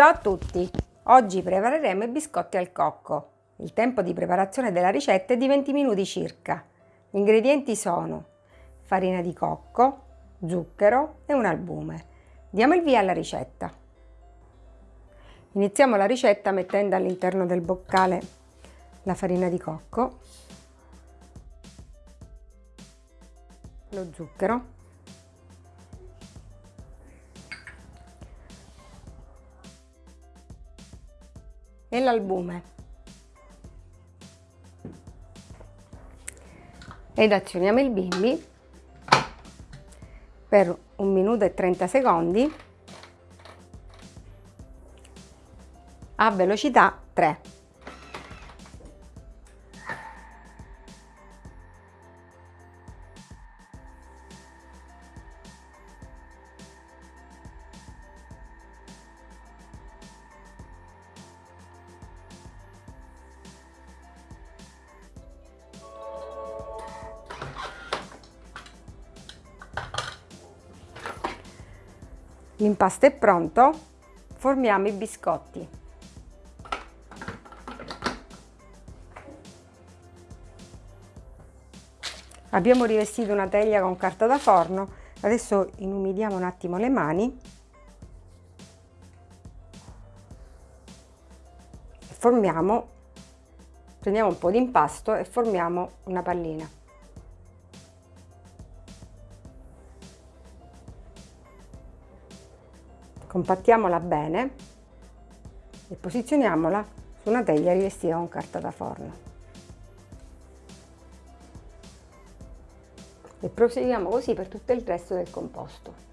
Ciao a tutti! Oggi prepareremo i biscotti al cocco. Il tempo di preparazione della ricetta è di 20 minuti circa. Gli ingredienti sono farina di cocco, zucchero e un albume. Diamo il via alla ricetta. Iniziamo la ricetta mettendo all'interno del boccale la farina di cocco, lo zucchero e l'albume ed azioniamo il bimbi per un minuto e 30 secondi a velocità 3 L'impasto è pronto, formiamo i biscotti. Abbiamo rivestito una teglia con carta da forno, adesso inumidiamo un attimo le mani formiamo, prendiamo un po' di impasto e formiamo una pallina. Compattiamola bene e posizioniamola su una teglia rivestita con carta da forno. E proseguiamo così per tutto il resto del composto.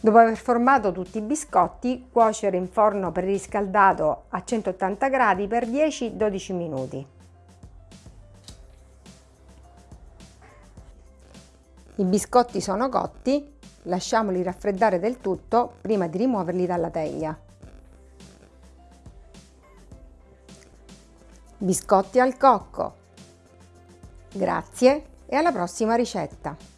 Dopo aver formato tutti i biscotti, cuocere in forno preriscaldato a 180 gradi per 10-12 minuti. I biscotti sono cotti, lasciamoli raffreddare del tutto prima di rimuoverli dalla teglia. Biscotti al cocco. Grazie e alla prossima ricetta!